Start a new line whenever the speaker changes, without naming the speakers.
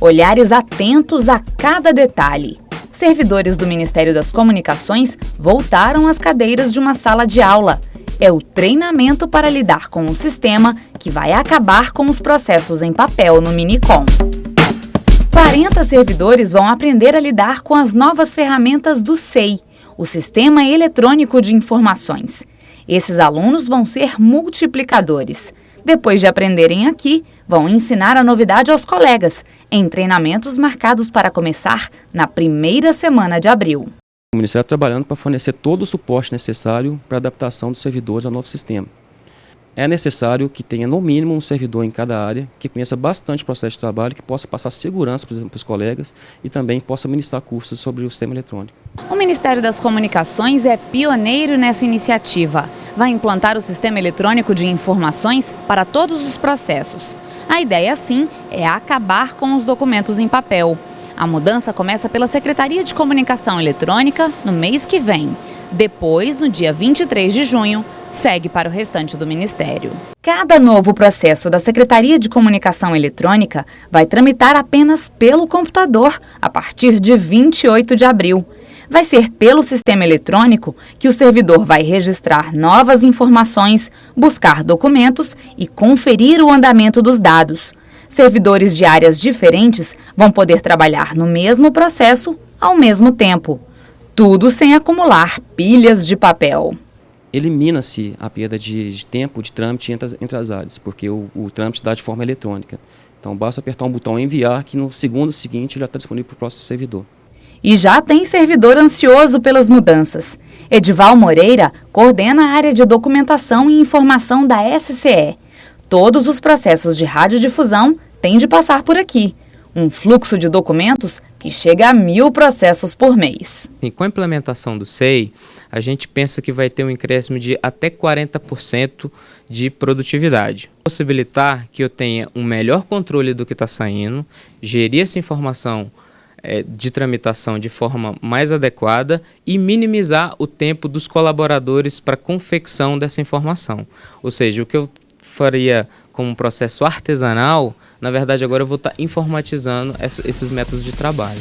olhares atentos a cada detalhe. Servidores do Ministério das Comunicações voltaram às cadeiras de uma sala de aula. É o treinamento para lidar com o sistema que vai acabar com os processos em papel no Minicom. 40 servidores vão aprender a lidar com as novas ferramentas do SEI, o Sistema Eletrônico de Informações. Esses alunos vão ser multiplicadores. Depois de aprenderem aqui, vão ensinar a novidade aos colegas, em treinamentos marcados para começar na primeira semana de abril.
O Ministério está trabalhando para fornecer todo o suporte necessário para a adaptação dos servidores ao novo sistema é necessário que tenha no mínimo um servidor em cada área, que conheça bastante o processo de trabalho, que possa passar segurança para os colegas e também possa ministrar cursos sobre o sistema eletrônico.
O Ministério das Comunicações é pioneiro nessa iniciativa. Vai implantar o sistema eletrônico de informações para todos os processos. A ideia, sim, é acabar com os documentos em papel. A mudança começa pela Secretaria de Comunicação Eletrônica no mês que vem. Depois, no dia 23 de junho, segue para o restante do Ministério. Cada novo processo da Secretaria de Comunicação Eletrônica vai tramitar apenas pelo computador a partir de 28 de abril. Vai ser pelo sistema eletrônico que o servidor vai registrar novas informações, buscar documentos e conferir o andamento dos dados. Servidores de áreas diferentes vão poder trabalhar no mesmo processo ao mesmo tempo. Tudo sem acumular pilhas de papel
elimina-se a perda de, de, tempo de trâmite entre as, entre as áreas, porque o, o trâmite dá de forma eletrônica. Então basta apertar um botão enviar que no segundo seguinte já está disponível para o próximo servidor.
E já tem servidor ansioso pelas mudanças. Edival Moreira coordena a área de documentação e informação da SCE. Todos os processos de radiodifusão têm de passar por aqui. Um fluxo de documentos que chega a mil processos por mês.
Com a implementação do SEI, a gente pensa que vai ter um incréscimo de até 40% de produtividade. Possibilitar que eu tenha um melhor controle do que está saindo, gerir essa informação é, de tramitação de forma mais adequada e minimizar o tempo dos colaboradores para confecção dessa informação. Ou seja, o que eu faria como um processo artesanal, na verdade agora eu vou estar tá informatizando esses métodos de trabalho.